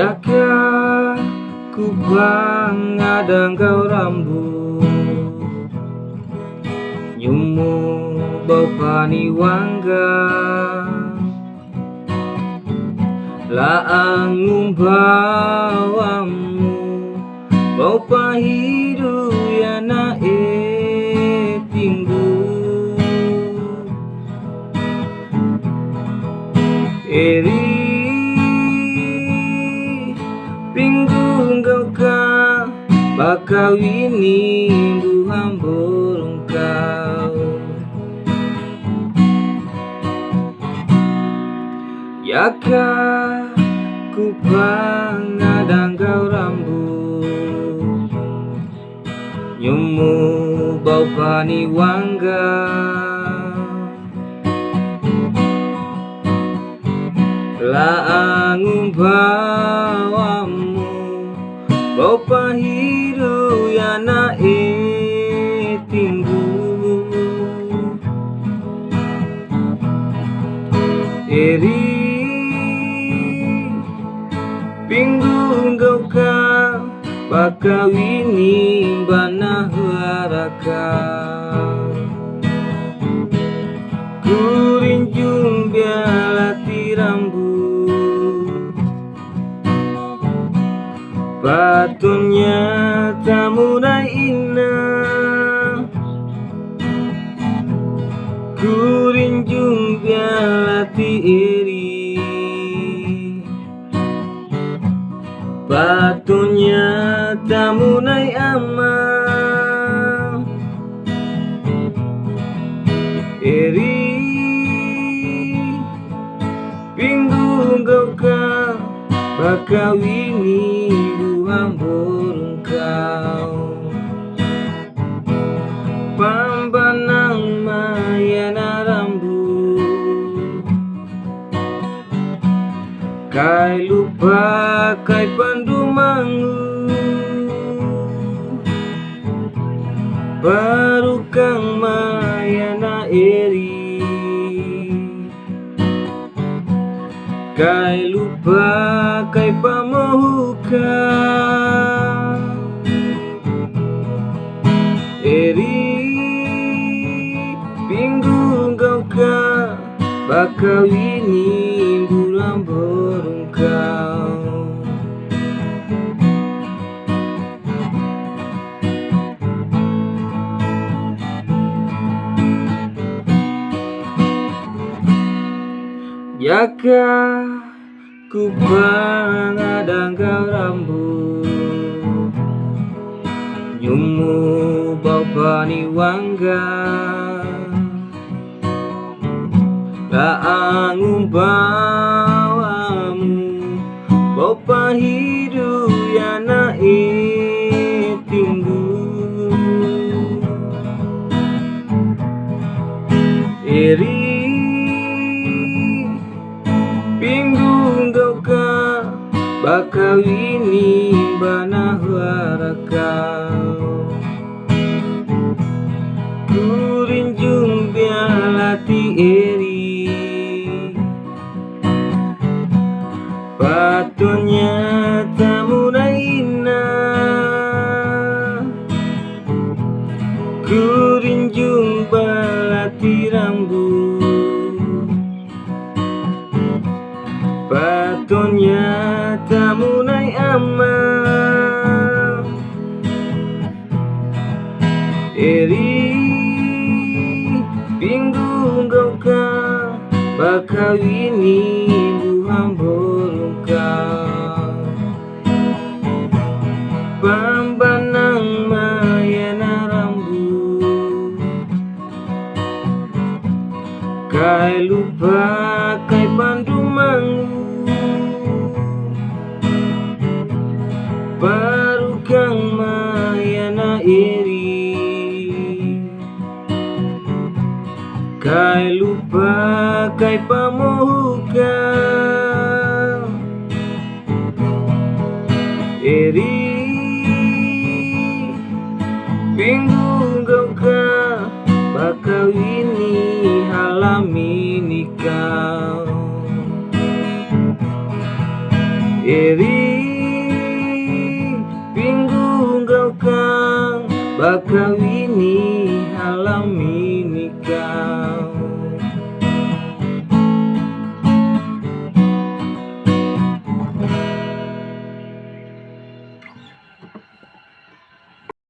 Yaka ku bangadang kau rambut. Nyumu bau pani wangga Laang bawamu Bau pahidu ya na e tinggu. Eri Bakawini duham burung kau. Yaka ku pangadang kau rambut. Nyumu bau pani wangga. Laang bawamu Bau pahiru ya na e Eri Pinggu engkau ka Bakawini bana haraka Patunya tamunai ina Kurinjung bialati iri. Batunya tamunai ama Eri Pinggu engkau ka Bakawini Kai lupa kai pandu mangu. Baru kang mayana eri. Kai lupa kai pamohuka. Eri Pinggu engkau ka Bakawini bulan Yaka ku pangadang kau rambut? Nyumu bau pani wangga. Laang bawamu Bau pahidu ya na e tinggu Eri Pinggu engkau ka Bakawini bana harakau Kurinjung bialati eri Patunya tamunai ama Eri Pinggu engkau ka Bakawini buang burung kau Pambanang Kai lupa kai pamohuka. Eri Pinggu engkau ka Bakawini halami nikau Eri Pinggu kau kang bakawini